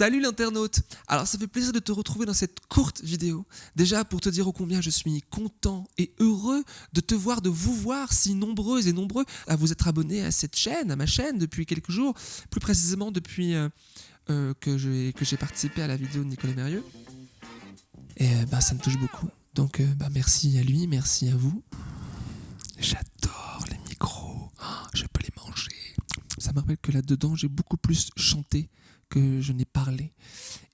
Salut l'internaute Alors ça fait plaisir de te retrouver dans cette courte vidéo. Déjà pour te dire au combien je suis content et heureux de te voir, de vous voir si nombreuses et nombreux à vous être abonnés à cette chaîne, à ma chaîne depuis quelques jours, plus précisément depuis euh, euh, que j'ai participé à la vidéo de Nicolas Mérieux. Et euh, bah, ça me touche beaucoup. Donc bah, merci à lui, merci à vous. J'adore les micros, oh, je peux les manger. Ça me rappelle que là-dedans j'ai beaucoup plus chanté que je n'ai parlé.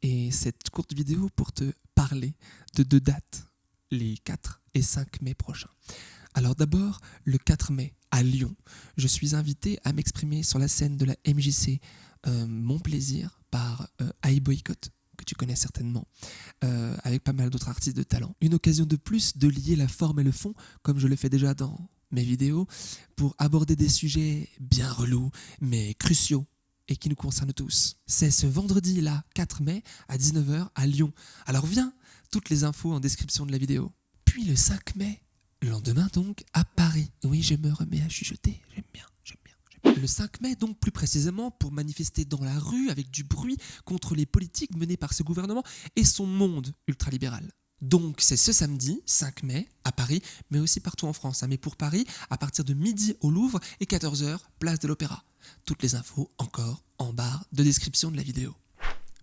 Et cette courte vidéo pour te parler de deux dates, les 4 et 5 mai prochains. Alors d'abord, le 4 mai, à Lyon, je suis invité à m'exprimer sur la scène de la MJC euh, Mon Plaisir par euh, iBoycott que tu connais certainement, euh, avec pas mal d'autres artistes de talent. Une occasion de plus de lier la forme et le fond, comme je le fais déjà dans mes vidéos, pour aborder des sujets bien relous, mais cruciaux et qui nous concerne tous. C'est ce vendredi-là, 4 mai, à 19h, à Lyon. Alors viens, toutes les infos en description de la vidéo. Puis le 5 mai, le lendemain donc, à Paris. Oui, je me remets à chuchoter, j'aime bien, j'aime bien. Le 5 mai, donc plus précisément, pour manifester dans la rue avec du bruit contre les politiques menées par ce gouvernement et son monde ultralibéral. Donc c'est ce samedi 5 mai à Paris, mais aussi partout en France. Hein. Mais pour Paris, à partir de midi au Louvre et 14h, place de l'Opéra. Toutes les infos encore en barre de description de la vidéo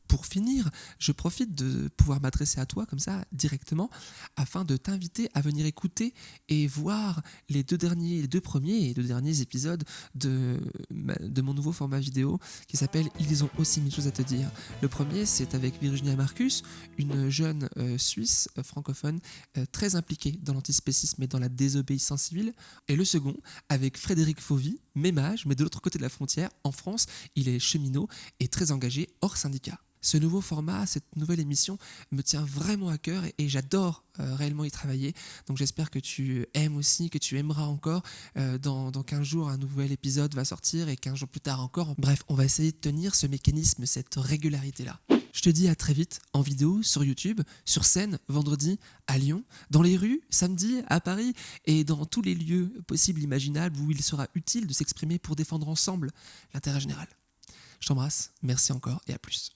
pour finir, je profite de pouvoir m'adresser à toi comme ça directement afin de t'inviter à venir écouter et voir les deux derniers, les deux premiers et deux derniers épisodes de, mon nouveau format vidéo qui s'appelle Ils ont aussi mille choses à te dire. Le premier, c'est avec Virginia Marcus, une jeune euh, Suisse euh, francophone euh, très impliquée dans l'antispécisme et dans la désobéissance civile. Et le second, avec Frédéric Fauvy, même âge, mais de l'autre côté de la frontière, en France, il est cheminot et très engagé hors syndicat ce nouveau format, cette nouvelle émission me tient vraiment à cœur et, j'adore euh, réellement y travailler. Donc j'espère que tu aimes aussi, que tu aimeras encore. Euh, dans, dans 15 jours, un nouvel épisode va sortir et 15 jours plus tard encore. Bref, on va essayer de tenir ce mécanisme, cette régularité-là. Je te dis à très vite en vidéo sur YouTube, sur scène vendredi à Lyon, dans les rues samedi à Paris et dans tous les lieux possibles imaginables où il sera utile de s'exprimer pour défendre ensemble l'intérêt général. Je t'embrasse, merci encore et à plus.